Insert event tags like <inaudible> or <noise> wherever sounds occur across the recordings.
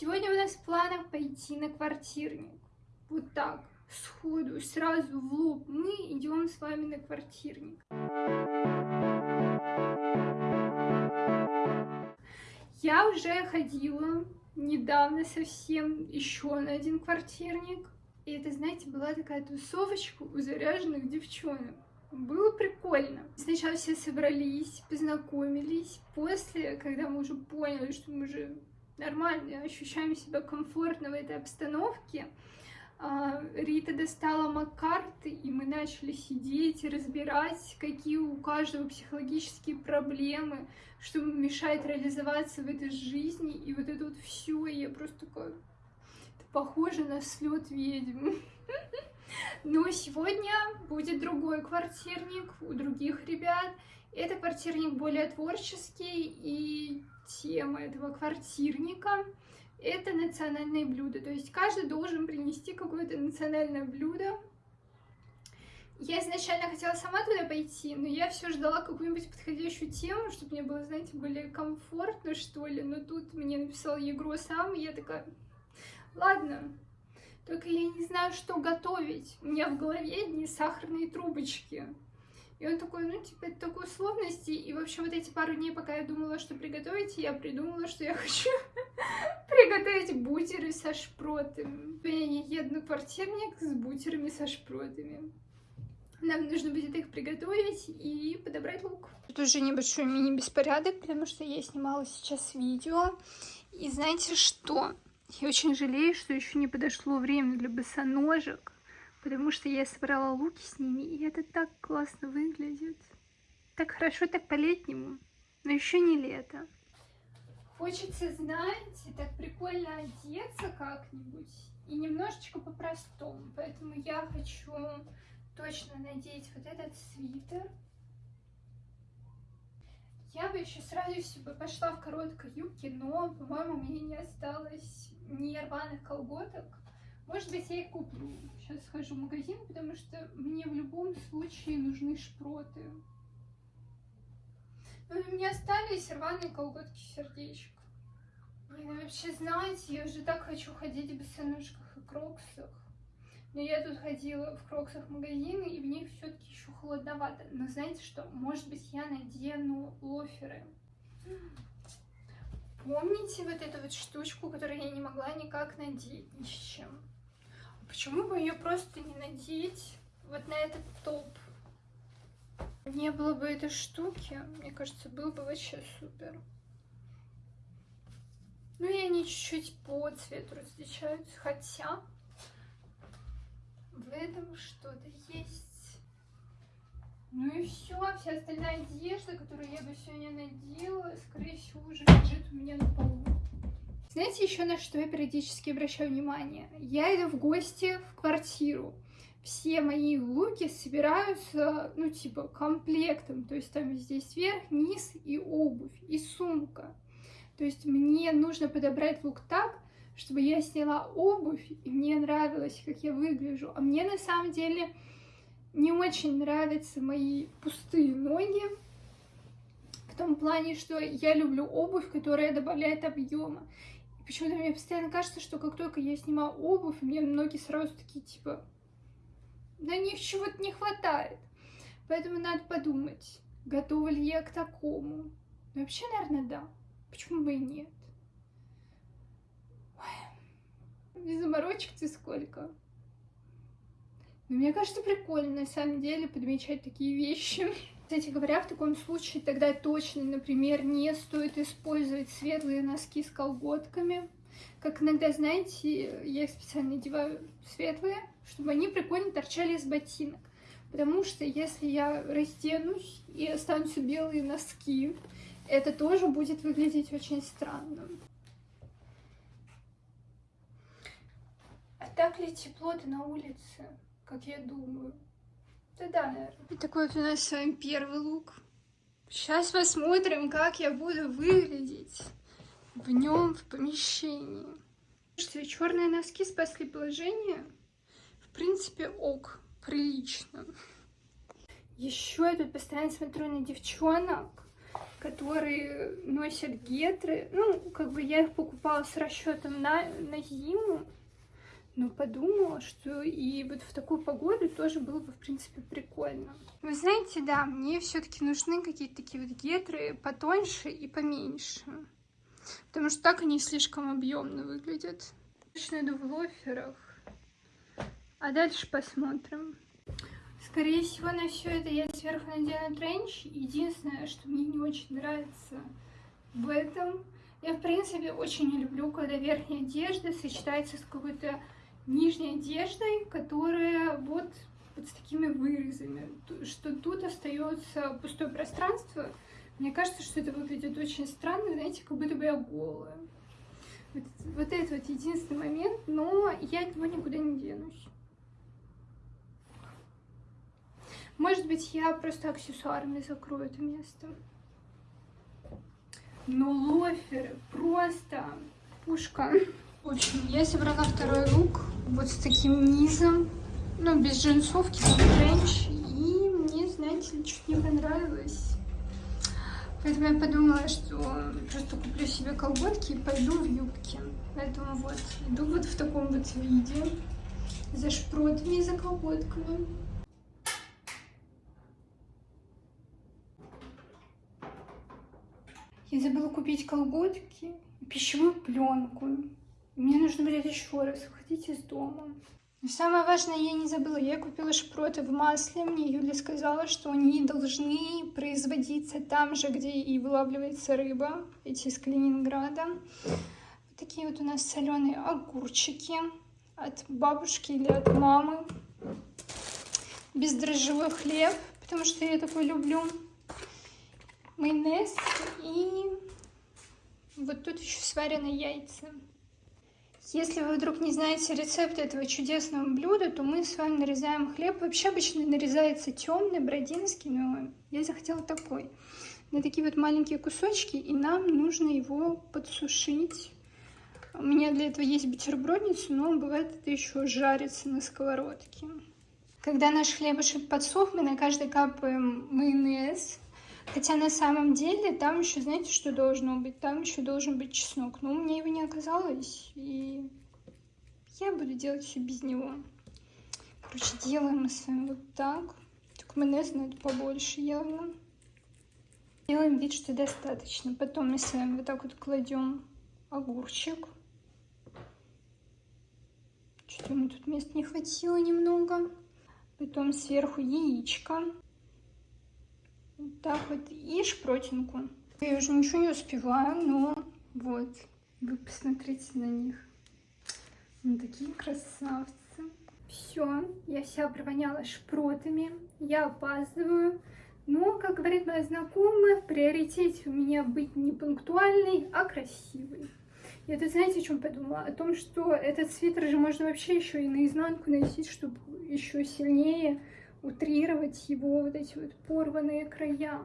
Сегодня у нас в планах пойти на квартирник. Вот так, сходу, сразу в лоб. Мы идем с вами на квартирник. Я уже ходила недавно совсем еще на один квартирник. И это, знаете, была такая тусовочка у заряженных девчонок. Было прикольно. Сначала все собрались, познакомились. После, когда мы уже поняли, что мы уже нормально ощущаем себя комфортно в этой обстановке, а, Рита достала макарты, и мы начали сидеть разбирать, какие у каждого психологические проблемы, что мешает реализоваться в этой жизни, и вот это вот все, я просто такая, это похоже на слет ведьм. <laughs> Но сегодня будет другой квартирник у других ребят. Это квартирник более творческий, и тема этого квартирника — это национальные блюда. То есть каждый должен принести какое-то национальное блюдо. Я изначально хотела сама туда пойти, но я все ждала какую-нибудь подходящую тему, чтобы мне было, знаете, более комфортно, что ли. Но тут мне написал Егро сам, и я такая, ладно, только я не знаю, что готовить. У меня в голове одни сахарные трубочки. И он такой, ну, типа, это такой сложности. И, в общем, вот эти пару дней, пока я думала, что приготовить, я придумала, что я <laughs> хочу приготовить бутеры со шпротами. Я еду на квартирник с бутерами со шпротами. Нам нужно будет их приготовить и подобрать лук. Тут уже небольшой мини-беспорядок, потому что я снимала сейчас видео. И знаете что? Я очень жалею, что еще не подошло время для босоножек, потому что я собрала луки с ними, и это так классно выглядит. Так хорошо, так по-летнему, но еще не лето. Хочется, знаете, так прикольно одеться как-нибудь и немножечко по-простому. Поэтому я хочу точно надеть вот этот свитер. Я бы еще сразу себе пошла в короткой юбке, но, по-моему, у меня не осталось не рваных колготок. Может быть, я их куплю. Сейчас схожу в магазин, потому что мне в любом случае нужны шпроты. Но ну, у меня остались рваные колготки сердечко. Блин, вообще, знаете, я уже так хочу ходить в босоножках и кроксах. Но я тут ходила в кроксах магазины, и в них все-таки еще холодновато. Но знаете что? Может быть, я надену лоферы. Помните вот эту вот штучку, которую я не могла никак надеть ни с чем? Почему бы ее просто не надеть вот на этот топ? Не было бы этой штуки, мне кажется, было бы вообще супер. Ну и они чуть-чуть по цвету различаются, хотя в этом что-то есть. Ну и все, вся остальная одежда, которую я бы сегодня надела, скорее всего, уже лежит у меня на полу. Знаете еще на что я периодически обращаю внимание? Я иду в гости в квартиру. Все мои луки собираются, ну, типа, комплектом. То есть там здесь верх, низ и обувь, и сумка. То есть мне нужно подобрать лук так, чтобы я сняла обувь, и мне нравилось, как я выгляжу. А мне на самом деле не очень нравятся мои пустые ноги. В том плане, что я люблю обувь, которая добавляет объема. Почему-то мне постоянно кажется, что как только я снимаю обувь, мне ноги сразу такие, типа, на них чего-то не хватает. Поэтому надо подумать, готова ли я к такому. вообще, наверное, да. Почему бы и нет? Ой, заморочек-то сколько. Но мне кажется, прикольно на самом деле подмечать такие вещи. Кстати говоря, в таком случае тогда точно, например, не стоит использовать светлые носки с колготками. Как иногда, знаете, я их специально одеваю светлые, чтобы они прикольно торчали из ботинок. Потому что если я разденусь и останутся белые носки, это тоже будет выглядеть очень странно. А так ли тепло-то на улице? как я думаю. Да-да, наверное. И такой вот у нас с вами первый лук. Сейчас посмотрим, как я буду выглядеть в нем в помещении. Что черные носки спасли положение. В принципе, ок, прилично. Еще я тут постоянно смотрю на девчонок, которые носят гетры. Ну, как бы я их покупала с расчетом на, на зиму, но подумала, что и вот в такую погоду тоже было бы, в принципе, прикольно. Вы знаете, да, мне все-таки нужны какие-то такие вот гетры потоньше и поменьше. Потому что так они слишком объемно выглядят. Точно иду в лоферах. А дальше посмотрим. Скорее всего, на все это я сверху надену тренч. Единственное, что мне не очень нравится в этом, я, в принципе, очень не люблю, когда верхняя одежда сочетается с какой-то нижней одеждой, которая вот, вот с такими вырезами, что тут остается пустое пространство. Мне кажется, что это выглядит очень странно, знаете, как будто бы я голая. Вот, вот это вот единственный момент, но я от него никуда не денусь. Может быть, я просто аксессуарами закрою это место. Но лоферы просто пушка. В я собрала второй лук вот с таким низом, ну, без джинсовки, там тренч, и мне, знаете ли, чуть не понравилось. Поэтому я подумала, что просто куплю себе колготки и пойду в юбке. Поэтому вот, иду вот в таком вот виде, за шпротами и за колготками. Я забыла купить колготки и пищевую пленку. Мне нужно будет еще раз выходить из дома. Но самое важное я не забыла. Я купила шпроты в масле. Мне Юля сказала, что они должны производиться там же, где и вылавливается рыба. Эти из Калининграда. Вот такие вот у нас соленые огурчики от бабушки или от мамы. Бездрожжевой хлеб, потому что я такой люблю майонез и вот тут еще сварены яйца. Если вы вдруг не знаете рецепт этого чудесного блюда, то мы с вами нарезаем хлеб. Вообще обычно нарезается темный, бродинский, но я захотела такой. На такие вот маленькие кусочки, и нам нужно его подсушить. У меня для этого есть бутербродница, но бывает это еще жарится на сковородке. Когда наш хлебушек подсох, мы на каждый капаем майонез. Хотя на самом деле там еще, знаете, что должно быть? Там еще должен быть чеснок. Но у меня его не оказалось, и я буду делать все без него. Короче, делаем мы с вами вот так. Только майонез надо побольше явно. Делаем вид, что достаточно. Потом мы с вами вот так вот кладем огурчик. Что-то ему тут места не хватило немного. Потом сверху яичко. Вот так вот. И шпротинку. Я уже ничего не успеваю, но вот. Вы посмотрите на них. Они такие красавцы. Все, я вся провоняла шпротами. Я опаздываю. Но, как говорит моя знакомая, в приоритете у меня быть не пунктуальной, а красивой. Я тут знаете, о чем подумала? О том, что этот свитер же можно вообще еще и наизнанку носить, чтобы еще сильнее утрировать его вот эти вот порванные края.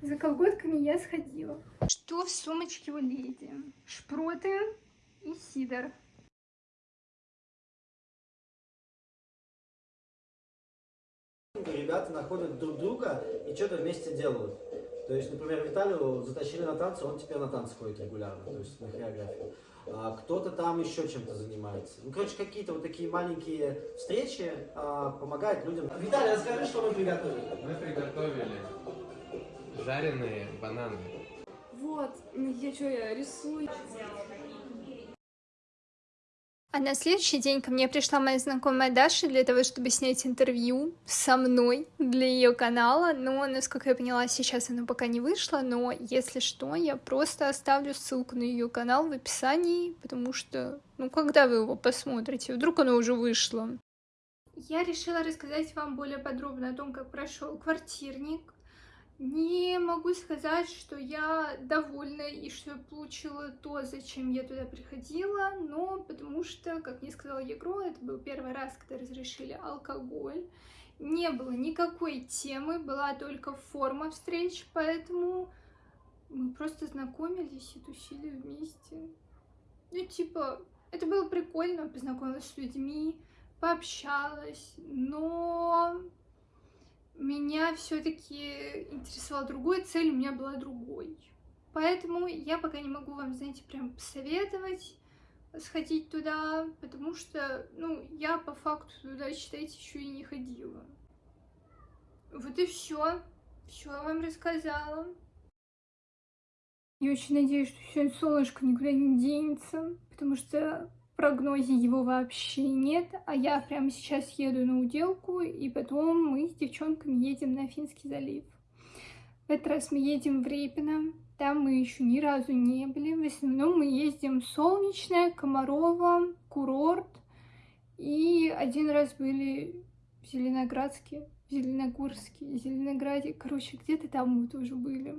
За колготками я сходила. Что в сумочке у леди? Шпроты и сидор. Ребята находят друг друга и что-то вместе делают. То есть, например, Виталию затащили на танцы, он теперь на танцы ходит регулярно, то есть на хореографию. А, кто-то там еще чем-то занимается. Ну, короче, какие-то вот такие маленькие встречи а, помогают людям. Виталий, расскажи, что мы приготовили. Мы приготовили жареные бананы. Вот, я что, я рисую. А на следующий день ко мне пришла моя знакомая Даша для того, чтобы снять интервью со мной для ее канала. Но, насколько я поняла, сейчас оно пока не вышло. Но, если что, я просто оставлю ссылку на ее канал в описании, потому что, ну, когда вы его посмотрите, вдруг оно уже вышло. Я решила рассказать вам более подробно о том, как прошел квартирник, не могу сказать, что я довольна и что я получила то, зачем я туда приходила, но потому что, как мне сказала Егро, это был первый раз, когда разрешили алкоголь. Не было никакой темы, была только форма встреч, поэтому мы просто знакомились и тусили вместе. Ну, типа, это было прикольно, познакомилась с людьми, пообщалась, но меня все-таки интересовала другой, цель у меня была другой. Поэтому я пока не могу вам, знаете, прям посоветовать сходить туда, потому что, ну, я по факту туда, считайте, еще и не ходила. Вот и все. Все вам рассказала. Я очень надеюсь, что сегодня солнышко никуда не денется, потому что прогнозе его вообще нет, а я прямо сейчас еду на уделку, и потом мы с девчонками едем на Финский залив. В этот раз мы едем в Репино, там мы еще ни разу не были. В основном мы ездим Солнечное, Комарово, Курорт. И один раз были в Зеленоградске, в Зеленогорске, Зеленограде. Короче, где-то там мы тоже были.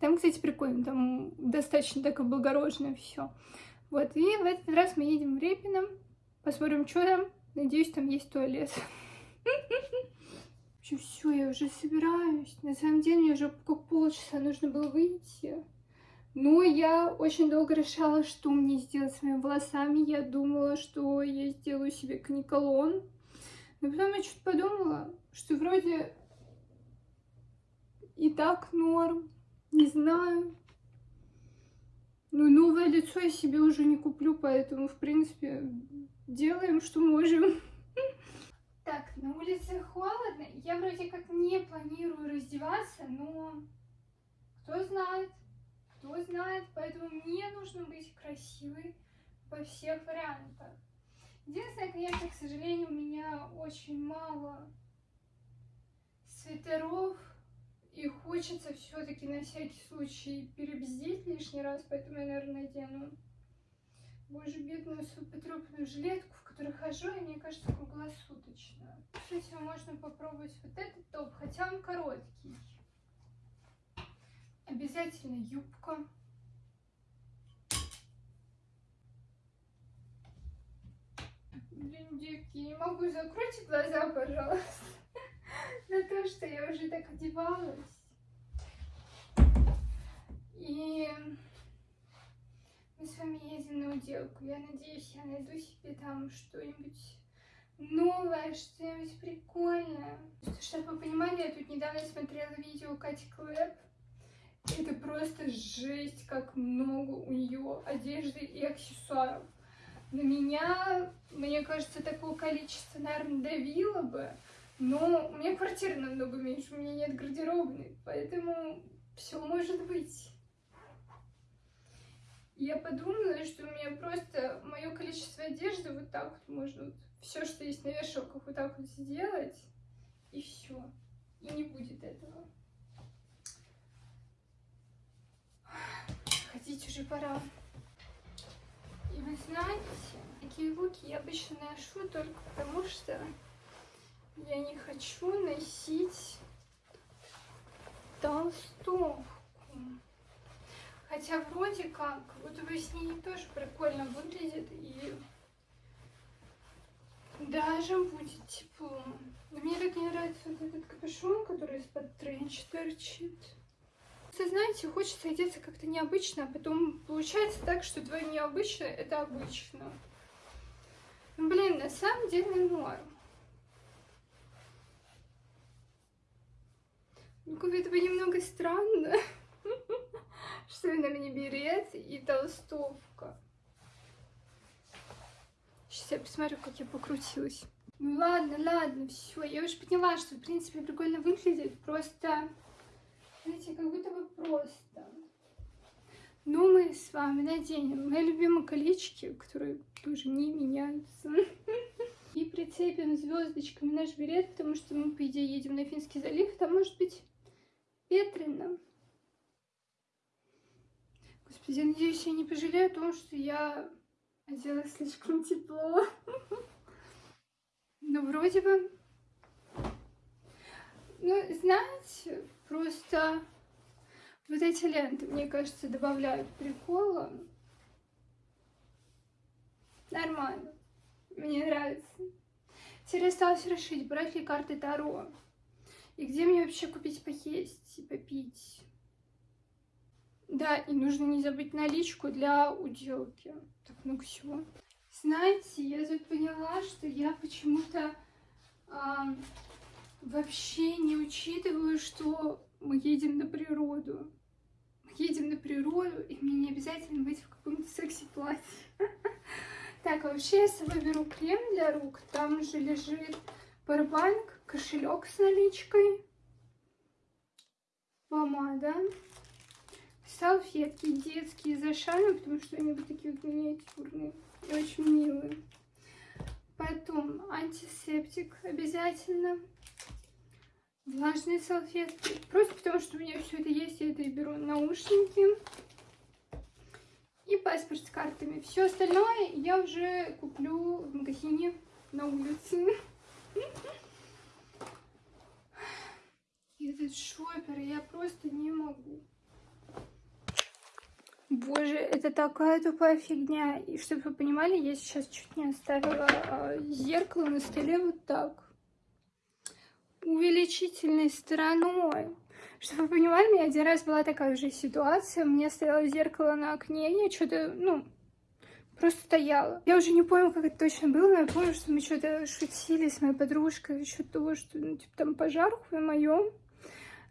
Там, кстати, прикольно, там достаточно так облагорожено все. Вот, и в этот раз мы едем в Репино. Посмотрим, что там. Надеюсь, там есть туалет. общем, все, я уже собираюсь. На самом деле, мне уже как полчаса нужно было выйти. Но я очень долго решала, что мне сделать с моими волосами. Я думала, что я сделаю себе каниколон. Но потом я что-то подумала, что вроде и так норм. Не знаю. Ну, новое лицо я себе уже не куплю, поэтому, в принципе, делаем, что можем. Так, на улице холодно. Я вроде как не планирую раздеваться, но кто знает, кто знает. Поэтому мне нужно быть красивой во всех вариантах. Единственное, конечно, к сожалению, у меня очень мало свитеров. И хочется все-таки на всякий случай перебздеть лишний раз, поэтому я, наверное, надену боже, бедную свою потрепанную жилетку, в которой хожу, и мне кажется, круглосуточно. Кстати, можно попробовать вот этот топ, хотя он короткий. Обязательно юбка. Блин, девки, не могу, закройте глаза, пожалуйста, <laughs> на то, что я уже так одевалась. И мы с вами едем на уделку. Я надеюсь, я найду себе там что-нибудь новое, что-нибудь прикольное. Чтобы вы понимали, я тут недавно смотрела видео Кати Клэп. Это просто жесть, как много у нее одежды и аксессуаров. На меня, мне кажется, такого количества, наверное, давило бы. Но у меня квартира намного меньше, у меня нет гардеробной, поэтому все может быть я подумала, что у меня просто мое количество одежды вот так вот можно вот все, что есть на вешалках, вот так вот сделать, и все. И не будет этого. Ходить уже пора. И вы знаете, такие луки я обычно ношу только потому, что я не хочу носить толстовку. Хотя вроде как, вот вы с ней тоже прикольно выглядит и даже будет тепло. Но мне так не нравится вот этот капюшон, который из-под тренча торчит. Знаете, хочется одеться как-то необычно, а потом получается так, что твое необычное — это обычно. Ну, блин, на самом деле норм. Ну, как это бы немного странно <laughs> что на мне берет и толстовка. Сейчас я посмотрю, как я покрутилась. Ну ладно, ладно, все. Я уже поняла, что в принципе прикольно выглядит. Просто, знаете, как будто бы просто. Ну, мы с вами наденем мои любимые колечки, которые тоже не меняются. <laughs> И прицепим звездочками наш берет, потому что мы, по идее, едем на Финский залив. Там может быть ветрено. Господи, я надеюсь, я не пожалею о том, что я одела слишком тепло. Ну, вроде бы... Ну, знаете, просто вот эти ленты, мне кажется, добавляют прикола. Нормально. Мне нравится. Теперь осталось решить, брать ли карты Таро. И где мне вообще купить поесть и попить. Да, и нужно не забыть наличку для уделки. Так много всего. Знаете, я тут поняла, что я почему-то э, вообще не учитываю, что мы едем на природу. Мы едем на природу, и мне не обязательно быть в каком-то секси-платье. <laughs> Так, а вообще я с собой беру крем для рук. Там же лежит парбанк, кошелек с наличкой, помада, салфетки детские за шаном, потому что они вот такие вот миниатюрные и очень милые. Потом антисептик обязательно. Влажные салфетки. Просто потому, что у меня все это есть, я это и беру. Наушники. И паспорт с картами. Все остальное я уже куплю в магазине на улице. Этот шопер, я просто не могу. Боже, это такая тупая фигня. И чтобы вы понимали, я сейчас чуть не оставила а, зеркало на столе вот так. Увеличительной стороной. Чтобы вы понимали, у меня один раз была такая же ситуация. У меня стояло зеркало на окне, я что-то, ну, просто стояла. Я уже не помню, как это точно было, но я помню, что мы что-то шутили с моей подружкой насчет того, что, ну, типа, там пожар в моем.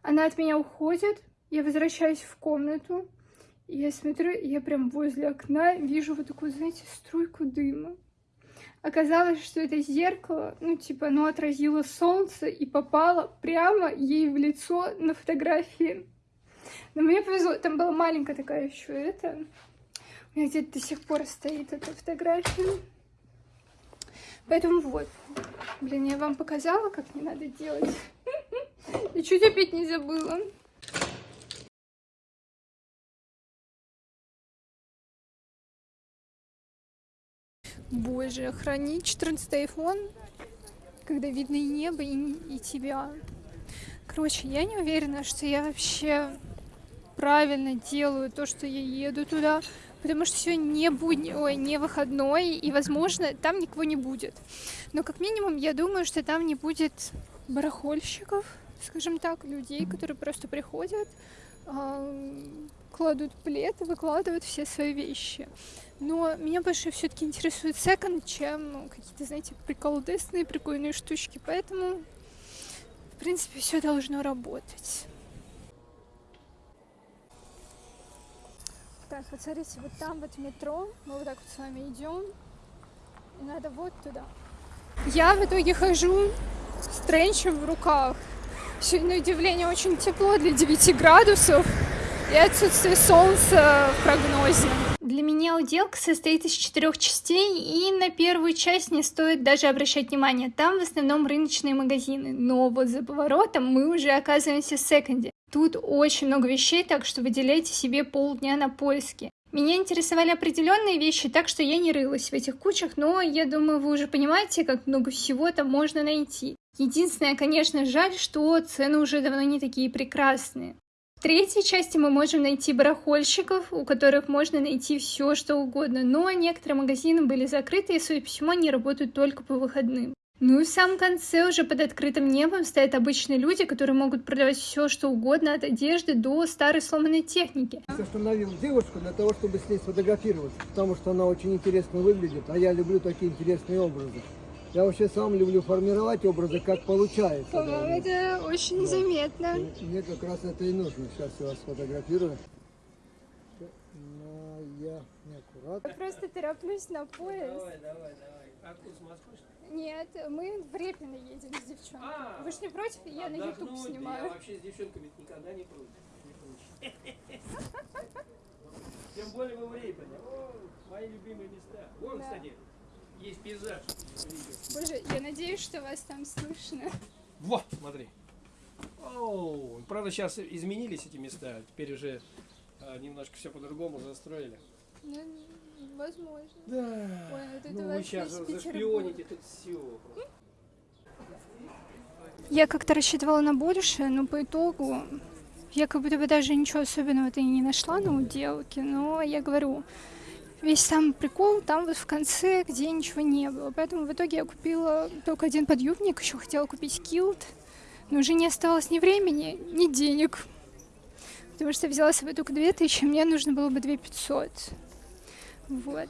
Она от меня уходит, я возвращаюсь в комнату, и я смотрю, я прям возле окна вижу вот такую, знаете, струйку дыма. Оказалось, что это зеркало, ну, типа, оно отразило солнце и попало прямо ей в лицо на фотографии. Но мне повезло, там была маленькая такая еще это. Меня где-то до сих пор стоит эта фотография. Поэтому вот. Блин, я вам показала, как не надо делать. <laughs> И чуть опять не забыла. Боже, хранить 14 iPhone, когда видно и небо, и, и тебя. Короче, я не уверена, что я вообще правильно делаю то, что я еду туда, потому что сегодня не будни, ой, не выходной, и, возможно, там никого не будет. Но, как минимум, я думаю, что там не будет барахольщиков, скажем так, людей, которые просто приходят, кладут плед выкладывают все свои вещи. Но меня больше все-таки интересует секонд, чем ну, какие-то, знаете, приколдесные, прикольные штучки. Поэтому, в принципе, все должно работать. Так, вот смотрите, вот там вот метро, мы вот так вот с вами идем, и надо вот туда. Я в итоге хожу с тренчем в руках. Сегодня, на удивление, очень тепло для 9 градусов и отсутствие солнца в прогнозе. Для меня уделка состоит из четырех частей, и на первую часть не стоит даже обращать внимание. Там в основном рыночные магазины, но вот за поворотом мы уже оказываемся в секонде. Тут очень много вещей, так что выделяйте себе полдня на поиски. Меня интересовали определенные вещи, так что я не рылась в этих кучах, но я думаю, вы уже понимаете, как много всего там можно найти. Единственное, конечно, жаль, что цены уже давно не такие прекрасные. В третьей части мы можем найти барахольщиков, у которых можно найти все, что угодно, но некоторые магазины были закрыты и, судя по всему, они работают только по выходным. Ну и в самом конце уже под открытым небом стоят обычные люди, которые могут продавать все, что угодно, от одежды до старой сломанной техники. Остановил девушку для того, чтобы с ней сфотографироваться, потому что она очень интересно выглядит, а я люблю такие интересные образы. Я вообще сам люблю формировать образы, как получается. По-моему, это очень вот. заметно. И мне как раз это и нужно. Сейчас я вас сфотографирую. Но я неаккуратно. Я просто тороплюсь на поезд. Давай, давай, давай. А ты с Москвы, Нет, мы в Репино едем с девчонкой. А, Вы же не против? Я на YouTube снимаю. Я вообще с девчонками никогда не против. Тем более мы в Репино. Мои любимые места. Вон, кстати, есть пейзаж. Боже, я надеюсь, что вас там слышно. Вот, смотри. Оу, правда, сейчас изменились эти места. Теперь уже а, немножко все по-другому застроили. Ну, возможно. Да. Ой, вот это ну, вы сейчас зашпионите тут все. Я как-то рассчитывала на большее, но по итогу я как будто бы даже ничего особенного-то и не нашла на уделке, но я говорю, весь самый прикол там вот в конце, где ничего не было. Поэтому в итоге я купила только один подъюбник, еще хотела купить килт, но уже не оставалось ни времени, ни денег. Потому что я взяла с собой только 2000, мне нужно было бы 2500. Вот.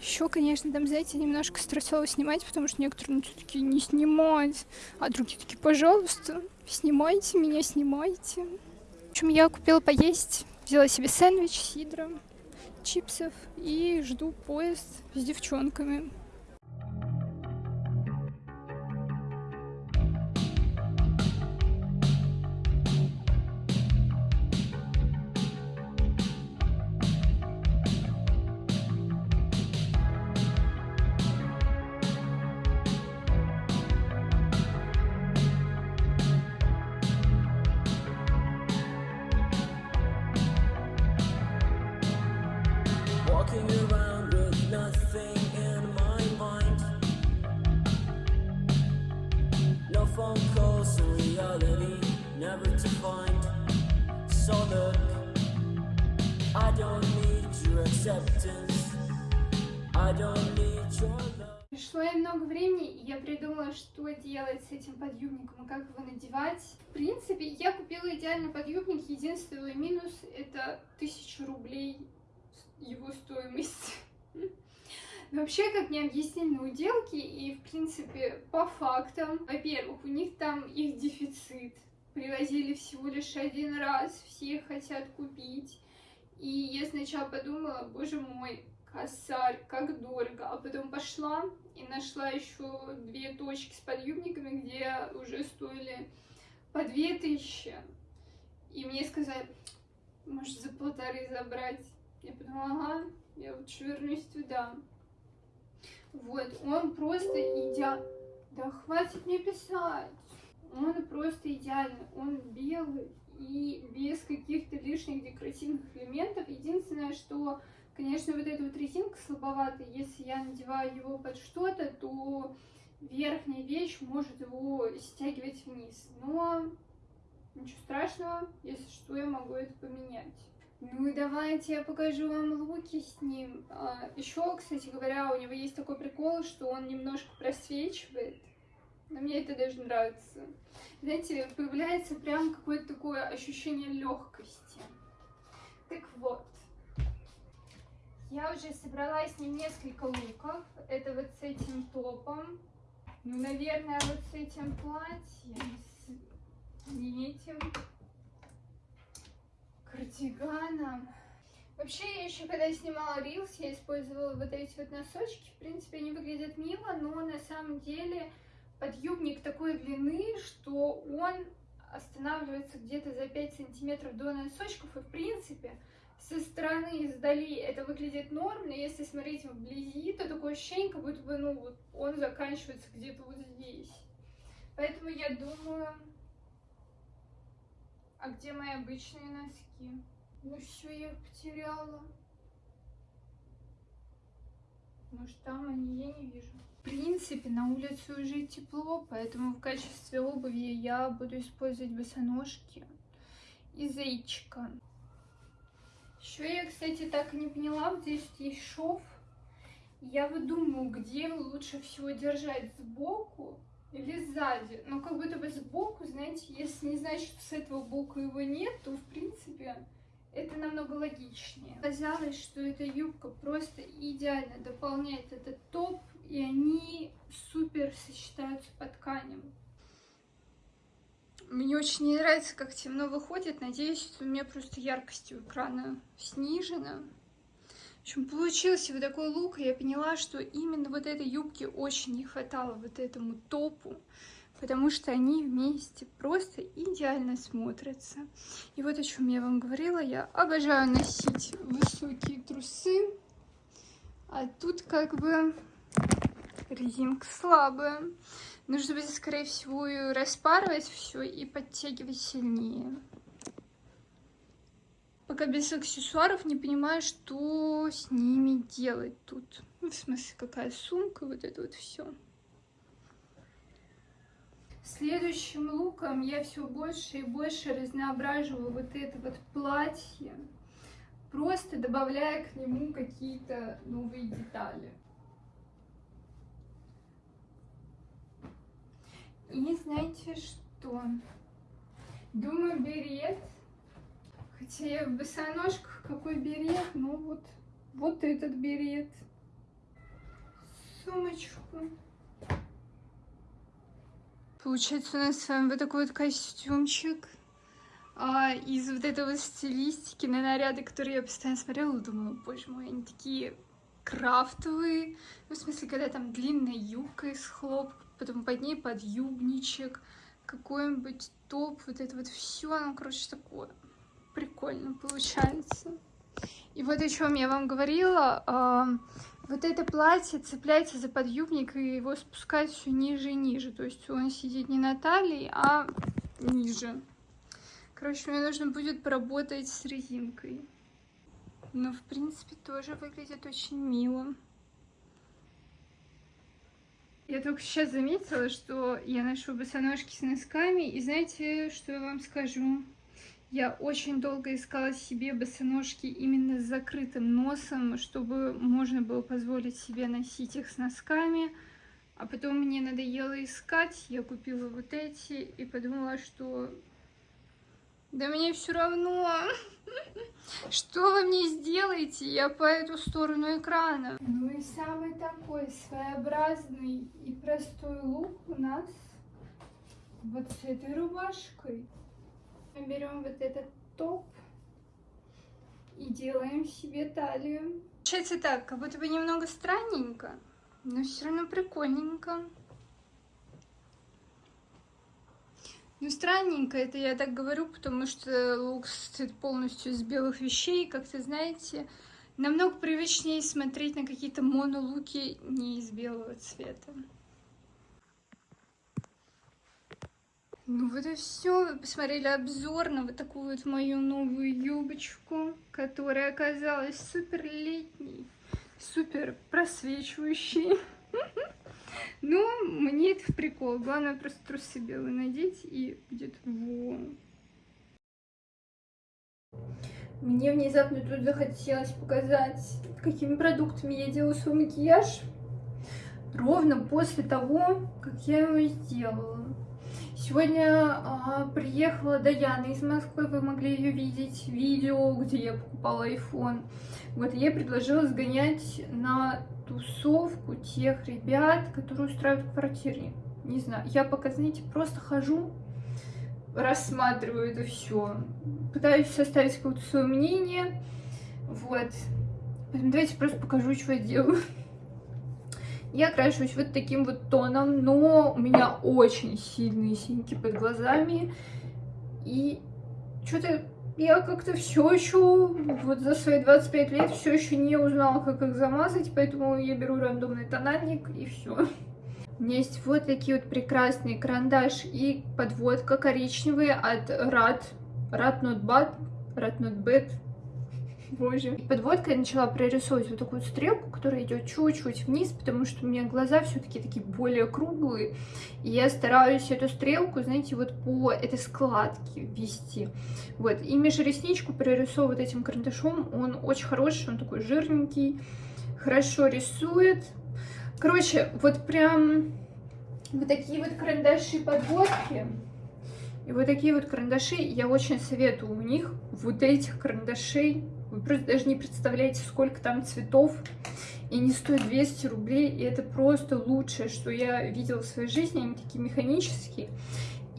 Еще, конечно, там, знаете, немножко стрессово снимать, потому что некоторые ну, такие не снимать, а другие такие, пожалуйста, снимайте меня, снимайте. В общем, я купила поесть, взяла себе сэндвич, сидра, чипсов и жду поезд с девчонками. Пришло немного времени, и я придумала, что делать с этим подъюбником и как его надевать. В принципе, я купила идеальный подъюбник. Единственный минус — это 1000 рублей его стоимость. <laughs> Вообще, как мне объяснили на уделке, и, в принципе, по фактам, во-первых, у них там их дефицит, привозили всего лишь один раз, все хотят купить. И я сначала подумала, боже мой, косарь, как дорого. А потом пошла и нашла еще две точки с подъюбниками, где уже стоили по две тысячи. И мне сказали, может, за полторы забрать. Я подумала, ага, я лучше вернусь туда. Вот, он просто идеально... Да хватит мне писать. Он просто идеальный. Он белый и без каких-то лишних декоративных элементов. Единственное, что, конечно, вот эта вот резинка слабоватая. Если я надеваю его под что-то, то верхняя вещь может его стягивать вниз. Но ничего страшного, если что, я могу это поменять. Ну и давайте я покажу вам луки с ним. еще, кстати говоря, у него есть такой прикол, что он немножко просвечивает. Но мне это даже нравится. Знаете, появляется прям какое-то такое ощущение легкости. Так вот. Я уже собрала с ним несколько луков. Это вот с этим топом. Ну, наверное, вот с этим платьем. С не этим кардиганом. Вообще, еще когда снимала рилс, я использовала вот эти вот носочки. В принципе, они выглядят мило, но на самом деле подъюбник такой длины, что он останавливается где-то за 5 сантиметров до носочков. И, в принципе, со стороны, издали это выглядит норм, но если смотреть вблизи, то такое ощущение, как будто бы, ну, вот он заканчивается где-то вот здесь. Поэтому я думаю, а где мои обычные носки? Ну все, я их потеряла. Может, там они, я не вижу. В принципе, на улице уже тепло, поэтому в качестве обуви я буду использовать босоножки и зайчика. Еще я, кстати, так и не поняла, вот здесь есть шов. Я вот где лучше всего держать сбоку или сзади. Но как будто бы сбоку, знаете, если не знать, что с этого боку его нет, то, в принципе, это намного логичнее. Казалось, что эта юбка просто идеально дополняет этот топ, и они супер сочетаются по тканям. Мне очень не нравится, как темно выходит. Надеюсь, что у меня просто яркость у экрана снижена. Общем, получился вот такой лук, и я поняла, что именно вот этой юбке очень не хватало вот этому топу, потому что они вместе просто идеально смотрятся. И вот о чем я вам говорила, я обожаю носить высокие трусы, а тут как бы резинка слабая. Нужно будет, скорее всего, распарывать все и подтягивать сильнее. Пока без аксессуаров не понимаю, что с ними делать тут. Ну, в смысле, какая сумка, вот это вот все. Следующим луком я все больше и больше разноображиваю вот это вот платье, просто добавляя к нему какие-то новые детали. И знаете что? Думаю, берет Хотя я в босоножках, какой берет, ну вот, вот этот берет. сумочку. Получается, у нас с вами вот такой вот костюмчик. А, из вот этой вот стилистики на наряды, которые я постоянно смотрела, думала, боже мой, они такие крафтовые. Ну, в смысле, когда там длинная юбка из хлопка, потом под ней подъюбничек, какой-нибудь топ, вот это вот все, оно, короче, такое прикольно получается. И вот о чем я вам говорила, а, вот это платье цепляется за подъюбник и его спускать все ниже и ниже. То есть он сидит не на талии, а ниже. Короче, мне нужно будет поработать с резинкой. Но, в принципе, тоже выглядит очень мило. Я только сейчас заметила, что я ношу босоножки с носками. И знаете, что я вам скажу? Я очень долго искала себе босоножки именно с закрытым носом, чтобы можно было позволить себе носить их с носками. А потом мне надоело искать, я купила вот эти и подумала, что да мне все равно, <laughs> что вы мне сделаете, я по эту сторону экрана. Ну и самый такой своеобразный и простой лук у нас вот с этой рубашкой. Мы берем вот этот топ и делаем себе талию. Получается так, как будто бы немного странненько, но все равно прикольненько. Ну, странненько это я так говорю, потому что лук состоит полностью из белых вещей. Как-то, знаете, намного привычнее смотреть на какие-то монолуки не из белого цвета. Ну вот и все. Вы посмотрели обзор на вот такую вот мою новую юбочку, которая оказалась супер летней, супер просвечивающей. <laughs> Ну, мне это в прикол. Главное просто трусы белые надеть и будет вон. Мне внезапно тут захотелось показать, какими продуктами я делаю свой макияж. Ровно после того, как я его сделала. Сегодня а, приехала Даяна из Москвы, вы могли ее видеть, видео, где я покупала iPhone. Вот, я предложила сгонять на тусовку тех ребят, которые устраивают квартирник. Не знаю, я пока, знаете, просто хожу, рассматриваю это все, пытаюсь составить какое-то свое мнение, вот. Поэтому давайте просто покажу, что я делаю. Я крашусь вот таким вот тоном, но у меня очень сильные синяки под глазами. И что-то я как-то все еще, вот за свои 25 лет, все еще не узнала, как их замазать, поэтому я беру рандомный тональник и все. У меня есть вот такие вот прекрасные карандаш и подводка коричневые от Rad, Rad Not Bad, Rad Not Bad, Боже. И подводкой я начала прорисовывать вот такую стрелку, которая идет чуть-чуть вниз, потому что у меня глаза все-таки такие более круглые. И я стараюсь эту стрелку, знаете, вот по этой складке ввести. Вот. И межресничку прорисовывать этим карандашом. Он очень хороший, он такой жирненький, хорошо рисует. Короче, вот прям вот такие вот карандаши подводки. И вот такие вот карандаши, я очень советую у них вот этих карандашей вы просто даже не представляете, сколько там цветов. И не стоит 200 рублей. И это просто лучшее, что я видела в своей жизни. Они такие механические.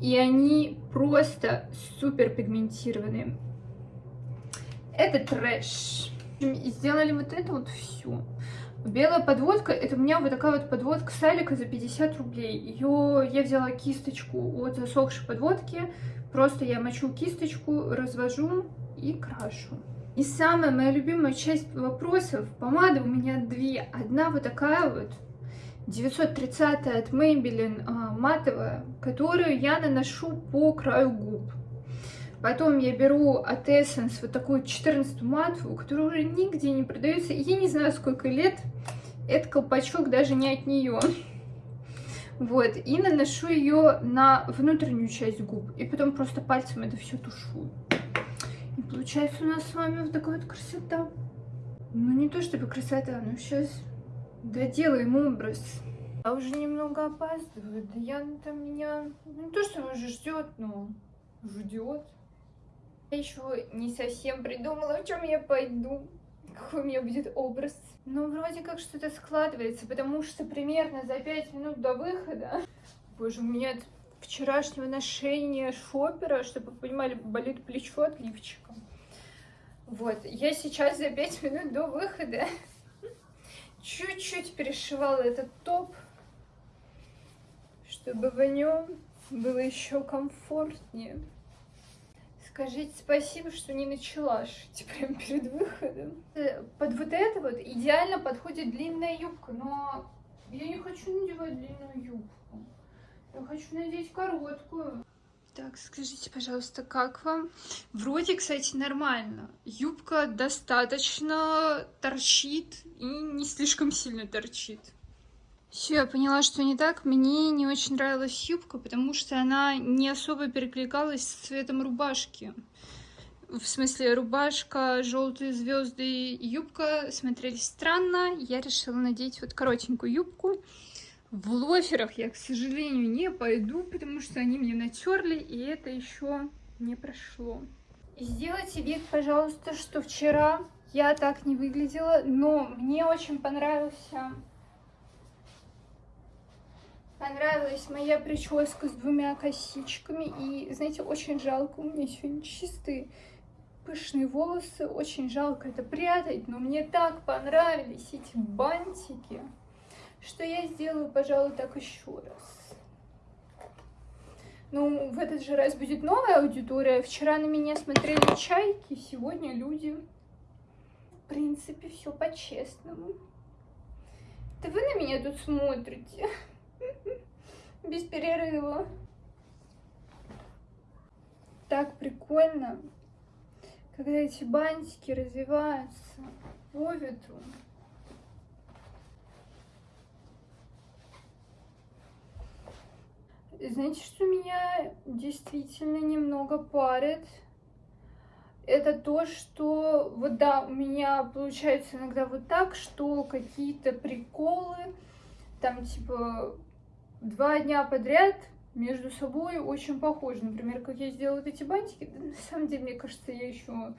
И они просто супер пигментированные. Это трэш. И сделали вот это вот все. Белая подводка, это у меня вот такая вот подводка Салика за 50 рублей. Ее я взяла кисточку от засохшей подводки. Просто я мочу кисточку, развожу и крашу. И самая моя любимая часть вопросов, помада у меня две. Одна вот такая вот, 930 от Maybelline а, матовая, которую я наношу по краю губ. Потом я беру от Essence вот такую 14 матовую, которая уже нигде не продается. Я не знаю, сколько лет. Это колпачок даже не от нее. Вот, и наношу ее на внутреннюю часть губ. И потом просто пальцем это все тушую. Получается у нас с вами вот такая вот красота. Ну, не то чтобы красота, но сейчас доделаем образ. Я уже немного опаздываю. Да я там меня... Ну, не то, что уже ждет, но ждет. Я еще не совсем придумала, в чем я пойду. какой у меня будет образ. Ну, вроде как что-то складывается, потому что примерно за пять минут до выхода... Боже, у меня вчерашнего ношения шопера, чтобы вы понимали, болит плечо от лифчика. Вот, я сейчас за пять минут до выхода чуть-чуть перешивала этот топ, чтобы в нем было еще комфортнее. Скажите спасибо, что не начала шить <laughs> прям перед выходом. Э, Под вот это вот идеально подходит длинная юбка, но я не хочу надевать длинную юбку. Я хочу надеть короткую. Так, скажите, пожалуйста, как вам? Вроде, кстати, нормально. Юбка достаточно торчит и не слишком сильно торчит. Все, я поняла, что не так. Мне не очень нравилась юбка, потому что она не особо перекликалась с цветом рубашки. В смысле, рубашка, желтые звезды юбка смотрелись странно. Я решила надеть вот коротенькую юбку. В лоферах я, к сожалению, не пойду, потому что они мне натерли, и это еще не прошло. Сделайте вид, пожалуйста, что вчера я так не выглядела, но мне очень понравился Понравилась моя прическа с двумя косичками. И, знаете, очень жалко, у меня сегодня чистые пышные волосы. Очень жалко это прятать, но мне так понравились эти бантики, что я сделаю, пожалуй, так еще раз. Ну, в этот же раз будет новая аудитория. Вчера на меня смотрели чайки, сегодня люди. В принципе, все по-честному. Это вы на меня тут смотрите? <laughs> Без перерыва. Так прикольно, когда эти бантики развиваются по ветру. Знаете, что меня действительно немного парит? Это то, что вот да, у меня получается иногда вот так, что какие-то приколы, там типа два дня подряд между собой очень похожи. Например, как я сделала вот эти бантики, да, на самом деле, мне кажется, я еще...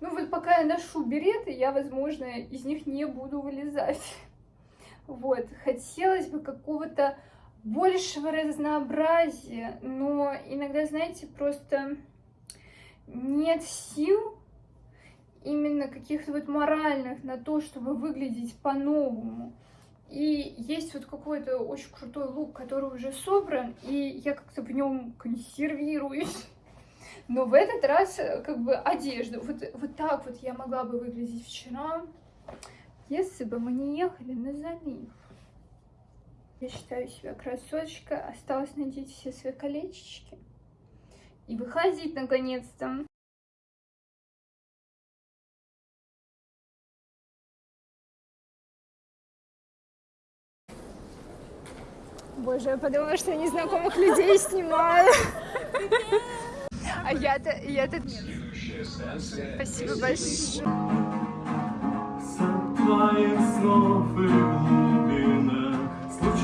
Ну вот пока я ношу береты, я, возможно, из них не буду вылезать. <laughs> Вот, хотелось бы какого-то большего разнообразия, но иногда, знаете, просто нет сил именно каких-то вот моральных на то, чтобы выглядеть по-новому. И есть вот какой-то очень крутой лук, который уже собран, и я как-то в нем консервируюсь. Но в этот раз э, как бы одежду. Вот, вот так вот я могла бы выглядеть вчера, если бы мы не ехали на залив. Я считаю себя красоточка. Осталось надеть все свои колечечки. И выходить наконец-то. Боже, я подумала, что я незнакомых людей снимаю. А я-то, я-то... Спасибо большое.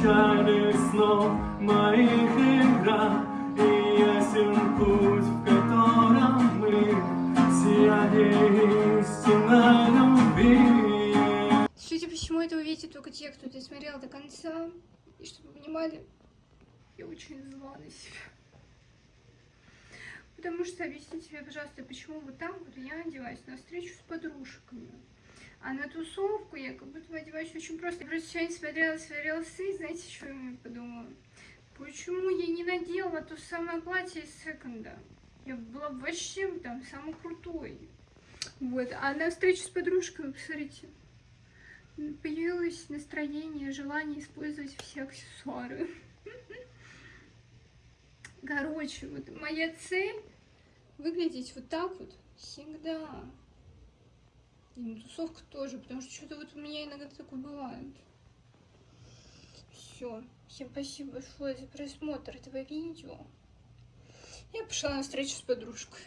Случайных снов моих игра И ясен путь, в котором мы Сияние истинной любви Судя по всему, это увидите только те, кто досмотрел до конца. И чтобы вы понимали, я очень зла на себя. Потому что объясните себе, пожалуйста, почему вот так вот я одеваюсь на встречу с подружками. А на тусовку я как будто одеваюсь очень просто. Я просто сегодня смотрела свои рилсы, знаете, что я подумала? Почему я не надела то самое платье из секонда? Я была вообще там самой крутой. Вот, а на встречу с подружкой, посмотрите, появилось настроение, желание использовать все аксессуары. Короче, вот моя цель выглядеть вот так вот всегда. И на тусовках тоже, потому что что-то вот у меня иногда такое бывает. Все. Всем спасибо большое за просмотр этого видео. Я пошла на встречу с подружкой.